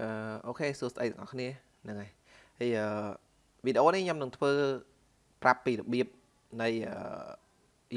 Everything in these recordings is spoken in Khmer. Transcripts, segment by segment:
អឺអូខេសួស្តីទាំងអស់គ្នាហ្នឹងហើយហើយអឺវីដេអូនេះខ្ញុំនឹងធ្វើប្រាប់ពីរបៀបនៃ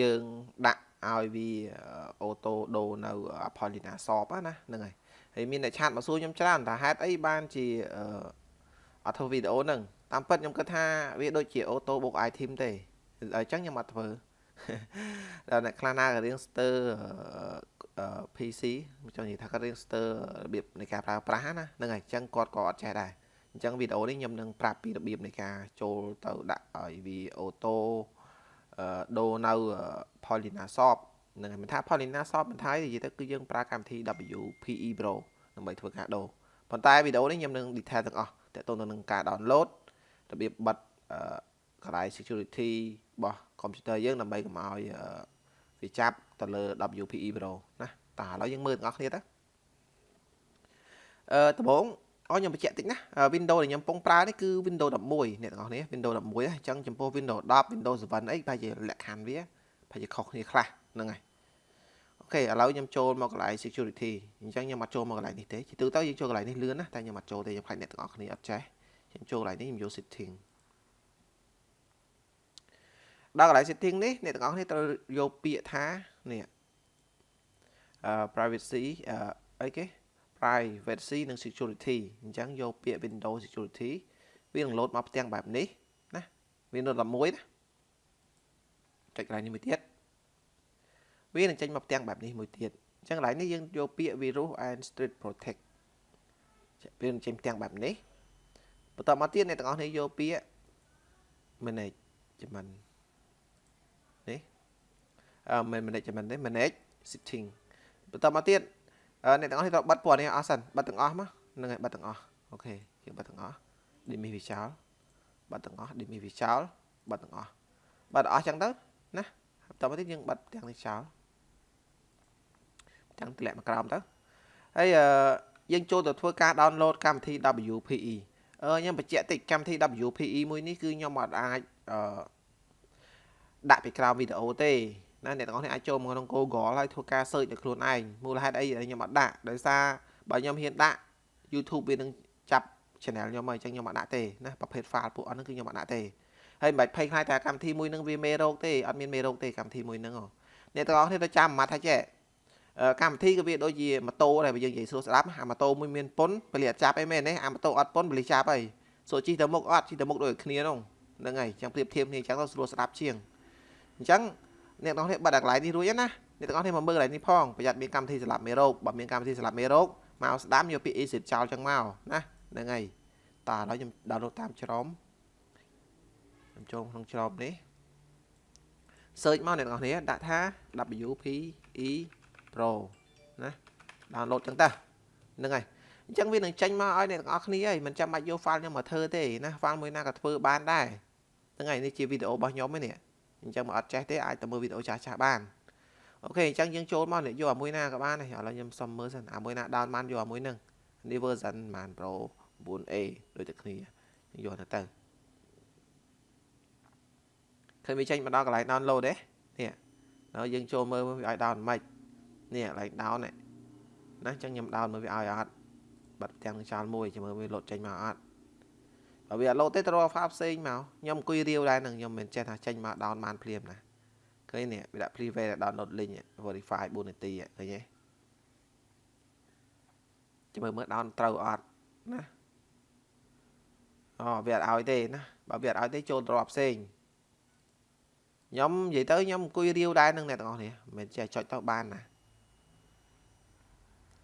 យើងដាក់ឲ្យវាអូតូដូនៅ Apollina Shop ណាហ្នឹងហើយហើយមានអ្នកឆាតមកសួរខ្ញុំច្រើនថាហេតុអីបានជាអត់ធ្វើវីដេអូហ្នឹងតាមពិតខ្ញុំគិតថាវាដូចជាអូតូបុក item ទេអញ្ចឹងខ្ញុំអត់ធ្វើដល់អ្នកខ្លះណាក៏រៀងស្ទើ PC ចង់និយាយថាគាត់រៀនស្ទើរបៀបនៃការប្រើប្រាស់ណាហ្នឹងហើយអញ្ចឹងគាត់ក៏អត់ចេះដែរអញ្ចឹងវីដេអូនេះខ្ញុំនឹងប្រាប់ពីរបៀបនៃការចូលទៅដាក់ឲ្យវាអូតូដូរនៅ Paulina Shop ហ្នឹងហើយមិនថា Paulina Shop មិនថានិយាយទៅគឺយើងប្រើកម្មវិធី WPE Pro ដើម្បីធ្វើការដូរប៉ុន្តែវីដេអូនេះខ្ញុំនឹង detail ទាំងអស់តើតើនឹងការ download របៀបបិទកន្លែង security របស់ computer យើងដើម្បីកុំឲ្យវាចាប់ទៅលើ WPE Pro ណា តើឥឡូវយើងមើលទាំងអស់គ្នាទៅអឺដំបូងអរខ្ញុំបញ្ជាក់តិចណា Windows ដែលខ្ញុំកំពុងប្រើនេះគឺ Windows 11អ្នកទាំងអស់គ្នា Windows 11អញ្ចឹងចំពោះ Windows 10 Windows 7អីប្រហែលជាលក្ខខណ្ឌវាប្រហែលជាខុសគ្នាខ្លះហ្នឹងហើយអូខេឥឡូវខ្ញុំចូលមកកន្លែង security អញ្ចឹងខ្ញុំអត់ចូលមកកន្លែងនេះទេជាទូទៅយើងចូលកន្លែងនេះលឿនណាតែខ្ញុំអត់ចូលទេខ្ញុំខ្លាចអ្នកទាំងអស់គ្នាអត់ចេះខ្ញុំចូលកន្លែងនេះខ្ញុំយក setting ដល់កន្លែង setting នេះអ្នកទាំងអស់គ្នាត្រូវយកពាក្យថានេះ privacy អីគេ privacy និង security អញ្ចឹងយកពាក្យ Windows security វានឹង load មកផ្ទាំងបែបនេះណា Windows 11ណាចុចកន្លែងនេះមួយទៀតវានឹងចេញមកផ្ទាំងបែបនេះមួយទៀតអញ្ចឹងកន្លែងនេះយើងយកពាក្យ virus and street protect វានឹងចេញផ្ទាំងបែបនេះបន្តមកទៀតអ្នកទាំងអស់គ្នាយកពាក្យ management នេះអឺ management នេះ manage setting បន្តមកទៀតអ្នកទាំងអស់នេះត្រូវបិទពណ៌នេះអស់សិនបិទទាំងអស់មកហ្នឹងហើយបិទទាំងអស់អូខេយើងបិទទាំងអស់ dimmy វាចោលបិទទាំងអស់ dimmy វាចោលបិទទាំងអស់បិទអស់ចឹងទៅណាបន្តមកទៀតយើងបិទទាំងនេះចោលទាំងទម្លាក់មកក្រោមទៅហើយយើងចូលទៅធ្វើការ download កម្មវិធី WPE អឺខ្ញុំបញ្ជាក់តិចកម្មវិធី WPE មួយនេះគឺខ្ញុំអត់អាចអឺដាក់ពីក្រោមវីដេអូទេ ណាអ្នកទាំងអស់គ្នាអាចចូលមកក្នុង Google ហើយធ្វើការ search ដោយខ្លួនឯងមូលហេតុអីខ្ញុំអត់ដាក់ដោយសារបើខ្ញុំហ៊ានដាក់ YouTube វានឹងចាប់ channel ខ្ញុំមកអញ្ចឹងខ្ញុំអត់ដាក់ទេណាប្រភេទ file ពួកអស់ហ្នឹងគឺខ្ញុំអត់ដាក់ទេហើយមិនបាច់ភ័យខ្លាចថាកម្មវិធីមួយហ្នឹងវាមេរោគទេអត់មានមេរោគទេកម្មវិធីមួយហ្នឹងអ្នកទាំងអស់គ្នាទៅចាំម៉ាត់ថាចេះកម្មវិធីក៏វាដូចជាម៉ូតូដែរបើយើងនិយាយស្រួលស្ដាប់អាម៉ូតូមួយមានពុនពលិអត់ចាប់អីមែនទេអាម៉ូតូអត់ពុនពលិចាប់អីសូជិះទៅមុខអត់ជិះទៅមុខដូចគ្នាហ្នឹងហ្នឹងហើយអញ្ចឹងប្រៀបធៀបគ្នាអញ្ចឹងទៅស្រួលស្ដាប់ជាងអញ្ចឹង អ្នកទាំងអស់គ្នាបាត់អាកន្លែងនេះរួចណាអ្នកទាំងអស់គ្នាមកមើលកន្លែងនេះផងប្រយ័ត្នមានកម្មវិធីសម្រាប់មេរោគបើមានកម្មវិធីសម្រាប់មេរោគមកស្ដាំយកពាក្យ exit ចោលចឹងមកណាហ្នឹងហើយតើឥឡូវខ្ញុំ download តាមច្រមខ្ញុំចូលក្នុងច្រមនេះ search មកអ្នកទាំងអស់គ្នាដាក់ថា WPE Pro ណា download ចឹងតើហ្នឹងហើយអញ្ចឹងវានឹងចេញមកឲ្យអ្នកទាំងអស់គ្នាហើយមិនចាំបាច់យក file ខ្ញុំមកធ្វើទេណា file មួយណាក៏ធ្វើបានដែរហ្នឹងហើយនេះជាវីដេអូរបស់ខ្ញុំឯនេះ អញ្ចឹងមកអត់ចេះទេអាចទៅមើលវីដេអូចាស់ចាស់បានអូខេអញ្ចឹងយើងចូលមកយកអាមួយណាក៏បានដែរឥឡូវខ្ញុំសុំមើលសិនអាមួយណា down បានយកអាមួយហ្នឹងនេះ version បាន Pro 9A ដូចតែគ្នាយកទៅទៅឃើញវាចេញមកដល់កន្លែង download ទេនេះហើយយើងចូលមើលវាឲ្យ down មិននេះកន្លែង down នេះណាអញ្ចឹងខ្ញុំ down មើលវាឲ្យអត់បាត់ទាំងចោលមួយចាំមើលវាលោតចេញមកអត់បើ វាអត់លោតទេទៅរក file ផ្សេងមកខ្ញុំអង្គុយរាវដែរនឹងខ្ញុំមិនចេះថាចេញមក down បានភ្លាមណាឃើញនេះវាដាក់ private download link verify 4នាទីឃើញទេចាំមើលមើល down ត្រូវអត់ណាអូវាអត់ឲ្យទេណាបើវាអត់ឲ្យទេចូលត្រប់ផ្សេងខ្ញុំនិយាយទៅខ្ញុំអង្គុយរាវដែរនឹងអ្នកទាំងអស់នេះមិនចេះចុចទៅបានណា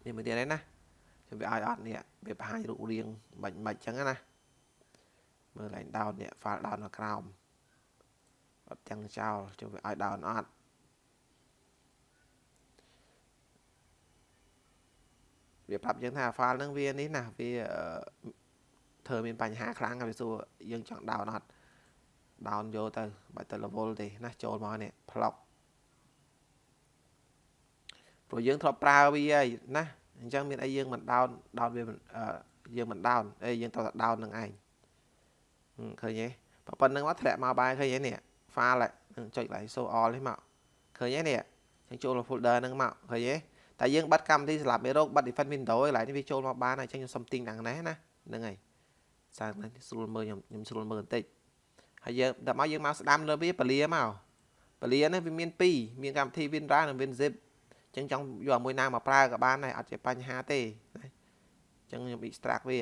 នេះមើលទៀតណាខ្ញុំវាឲ្យអត់នេះវាបង្ហាញរូបរាងមិនមិនចឹងណា មើលឡើង down នេះ file down នៅក្រោមអត់ទាំងចោលជួយវាឲ្យ down អត់វាប្រាប់យើងថា file ហ្នឹងវានេះណាវាធ្វើមានបញ្ហាខ្លាំងហើយវាសួរយើងចង់ down អត់ down យកទៅបាច់ទៅ level ទេណាចូលមកនេះ plug ព្រោះយើងធ្លាប់ប្រើវាហើយណាអញ្ចឹងមានអីយើងមិន down down វាយើងមិន down អីយើងត្រូវតែ down នឹងឯង ឃើញទេប៉ុណ្្នឹងមកធ្លាក់មកបាយឃើញទេនេះ file ហ្នឹងចុចកន្លែង show all នេះមកឃើញទេនេះចឹងចូល folder ហ្នឹងមកឃើញទេតែយើងបិទកម្មវិធីសម្រាប់មេរោគបិទ defend window ឯងនេះវាចូលមកបានហើយអញ្ចឹងខ្ញុំសុំទិញដល់ណាណាហ្នឹងហើយសារស្រួលមើលខ្ញុំខ្ញុំស្រួលមើលបន្តិចហើយយើងដល់មកយើងមកស្ដាំលើវាពលាមកពលានេះវាមាន2មានកម្មវិធី WinRAR និង WinZip អញ្ចឹងចង់យកមួយណាមកប្រើក៏បានដែរអត់ជាបញ្ហាទេណាអញ្ចឹងខ្ញុំ extract វា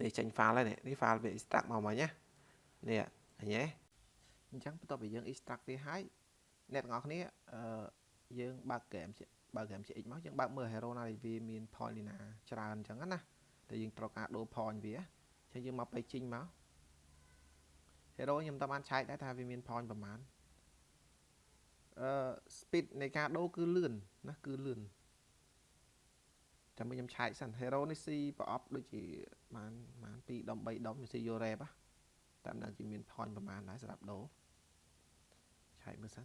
នេះចេញ file ហើយនេះនេះ file វា extract មកមកណានេះឃើញទេអញ្ចឹងបន្ទាប់ពីយើង extract វាហើយអ្នកទាំងអស់គ្នាអឺយើងបើក game បើក game CX មកយើងបើកមើល hero ណាវាមាន point លីណាច្រើនអញ្ចឹងណាតែយើងត្រូវការដូរ point វាអញ្ចឹងយើងមកពេជីងមក hero ខ្ញុំតាមបានឆែកដែរថាវាមាន point ប្រហែលអឺ speed នៃការដូរគឺលឿនណាគឺលឿន ចាំខ្ញុំឆែកសិន hero នេះស៊ីប្រអប់ដូចជាប្រហែលប្រហែល2ដុំ3ដុំស៊ីយូរ៉េបតាមដឹងជាមាន point ប្រហែលដែរសម្រាប់ដូរឆែកមើលសិន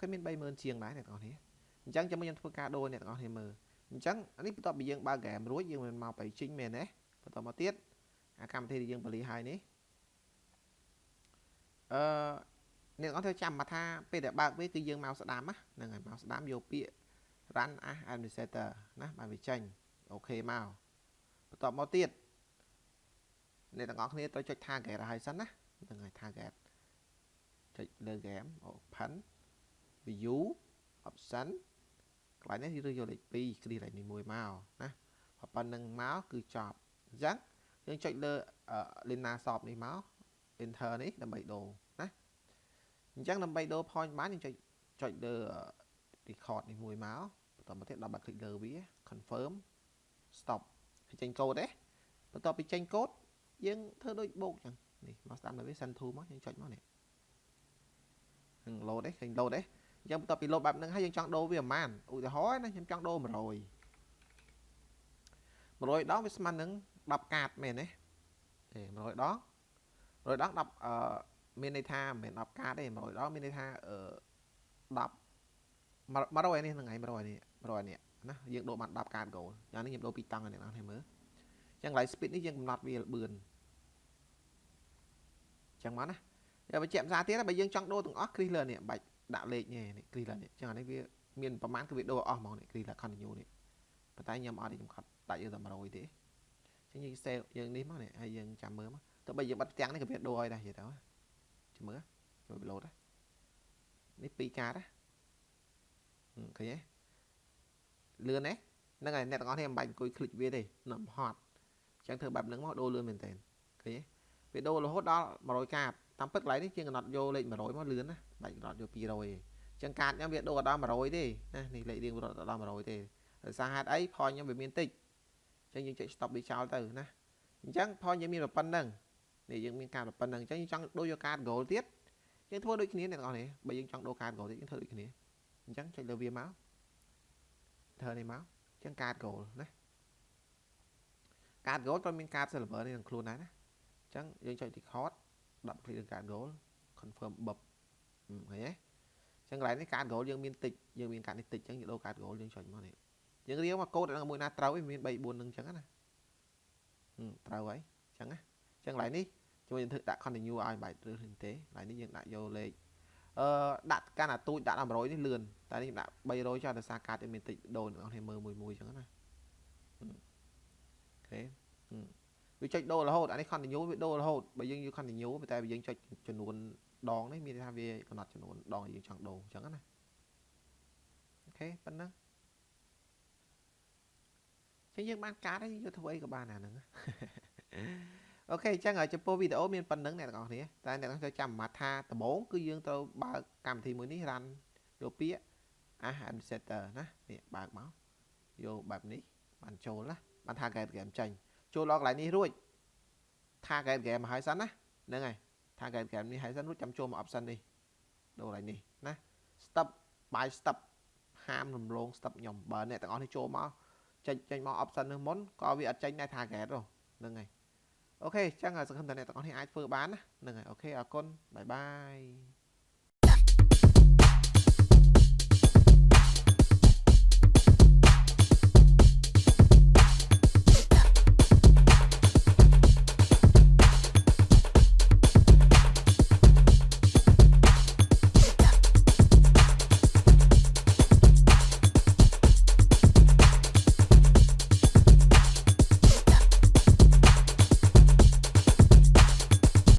គេមាន30000ជាងដែរអ្នកទាំងអស់គ្នាអញ្ចឹងចាំខ្ញុំធ្វើការដូរអ្នកទាំងអស់គ្នាមើលអញ្ចឹងនេះបន្ទាប់ពីយើងបើកហ្គេមរួចយើងមិនមកបៃជីងមែនទេបន្តមកទៀតអាកម្មវិធីដែលយើងបលីហើយនេះអឺអ្នកទាំងអស់គ្នាចាំមកថាពេលដែលបើកវាគឺយើងមកស្ដាំហ្នឹងហើយមកស្ដាំយកពាក្យ run as administrator ណាបានវាចេញអូខេមកបន្តមកទៀតអ្នកទាំងអស់គ្នាត្រូវចុច target ឲ្យសិនណាហ្នឹងហើយ target ចុចលើ game open view option កន្លែងនេះយើងយកលេខ2គ្រីកលេខនេះមួយមកណាប៉ុណ្្នឹងមកគឺចប់អញ្ចឹងយើងចុចលើ Lina Shop នេះមក enter នេះដើម្បីដូរណាអញ្ចឹងដើម្បីដូរ point បានយើងចុចចុចលើ record នេះមួយមកបន្តមកទៀតដល់បាត់ click លើវា confirm stop ហើយចេញកូដទេបន្ទាប់ពីចេញកូដយើងធ្វើដូចបូកចឹងនេះមកស្ដាំលើវា send to មកយើងចុចមកនេះនឹង load ទេឃើញ load ទេអញ្ចឹងបន្ទាប់ពី load បែបហ្នឹងហើយយើងចង់ដូរវាប្រហែលឧទាហរណ៍ណាខ្ញុំចង់ដូរ100 100ដងវាស្មើនឹង10កាតមែនទេទេ100ដង100ដង10អឺមានន័យថាមិនមែន10កាតទេ100ដងមានន័យថាអឺ10 100នេះហ្នឹងហើយ100នេះ100នេះណាយើងដូរបាន10កាត goal យ៉ាងនេះខ្ញុំដូរពីតង់ឲ្យអ្នកនរមើលចឹង light speed នេះយើងកំណត់វាលបឿនចឹងមកណាយកបញ្ជាក់ភាសាទៀតបើយើងចង់ដូរទាំងអស់គ្រីសលើនេះបាច់ដាក់លេខនេះនេះ crease នេះចឹងអានេះវាមានប្រមាណគឺវាដូរអស់ហ្មងនេះ crease continue នេះប៉ុន្តែខ្ញុំអត់ខ្ញុំខត់ដាក់យើងតែ100ទេចឹងយើង save យើងនេះមកនេះហើយយើងចាំមើលមកទៅបើយើងបិទផ្ទាំងនេះក៏វាដូរឲ្យដែរនិយាយទៅចាំមើលជួយ load នេះ2កាតណា ឃើញទេលឿនទេហ្នឹងហើយអ្នកទាំងអស់គ្នាមិនបាច់អង្គុយคลิกវាទេនាំហត់អញ្ចឹងធ្វើបែបហ្នឹងមកដូរលឿនមែនតើឃើញទេវាដូររហូតដល់100កាតតាមពិតកន្លែងនេះជាងកំណត់យកលេខ100មកលឿនណាបាច់កំណត់យក200ទេអញ្ចឹងកាតខ្ញុំវាដូរដល់100ទេណានេះលេខរៀងរត់ដល់100ទេដោយសារហេតុអីផលខ្ញុំវាមានតិចអញ្ចឹងយើងចុច stop វាចោលទៅណាអញ្ចឹងផលយើងមានប៉ុណ្ណឹងនេះយើងមានការប៉ុណ្ណឹងអញ្ចឹងយើងចង់ដូរយកកាត goal ទៀតយើងធ្វើដូចគ្នាអ្នកនរនេះបើយើងចង់ដូរកាត goal ទៀតយើងធ្វើដូចគ្នា អញ្ចឹងចុចលើវាមកធ្វើនេះមកអញ្ចឹងកាត goal ណាកាត goal ត្រូវមានកាត server នេះនឹងខ្លួនដែរណាអញ្ចឹងយើងចុច record 10 click លើការ goal confirm បបឃើញទេអញ្ចឹងកន្លែងនេះការ goal យើងមានតិចយើងមានកាត់នេះតិចអញ្ចឹងយើងដូរកាត់ goal យើងចុចមកនេះយើងរៀងមកកូដមួយណាត្រូវឯងមាន3 4នឹងអញ្ចឹងណាត្រូវហើយអញ្ចឹងណាអញ្ចឹងកន្លែងនេះជួយយើងធ្វើដាក់ continue ឲ្យបែបឬទេកន្លែងនេះយើងដាក់យកលេខ អឺដាក់កាន់អាទូចដាក់100នេះលឿនតែនេះដាក់300ចោលដោយសារកាតវាមានតិចដូរអ្នកនរមើលមួយមួយអញ្ចឹងណាអូខេវាចុចដូររហូតអានេះ continue វាដូររហូតបើយើងយក continue តែបើយើងចុចចំនួនដងនេះមានន័យថាវាកំណត់ចំនួនដងយើងចង់ដូរអញ្ចឹងណាអូខេប៉ុណ្ណឹងចឹងយើងបានកាតហើយយកធ្វើអីក៏បានអាហ្នឹង អូខេអញ្ចឹងចំពោះវីដេអូមានប៉ុណ្្នឹងអ្នកទាំងអស់គ្នាតែអ្នកទាំងអស់ត្រូវចាំអាម៉ាត់ថាដំបូងគឺយើងត្រូវបើកកម្មវិធីមួយនេះរ៉ាន់យកពាក្យ as administrator ណានេះបើកមកយកបែបនេះបានចូលណាបានថា get game ចេញចូលដល់កន្លែងនេះរួច target game មកហើយសិនណាហ្នឹងហើយ target game នេះហើយសិនរួចចាំចូលមក option នេះដូរកន្លែងនេះណា step by step ហាមរំលង step ខ្ញុំបើអ្នកទាំងអស់នេះចូលមកចេញចេញមក option នេះមុនក៏វាអត់ចេញដែរ target ហ្នឹងហើយ OK អញ្ចឹងសង្ឃឹមថាអ្នកទាំងអស់នេះអាចធ្វើបានណាហ្នឹងហើយ OK អរគុណ bye bye